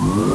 Bye.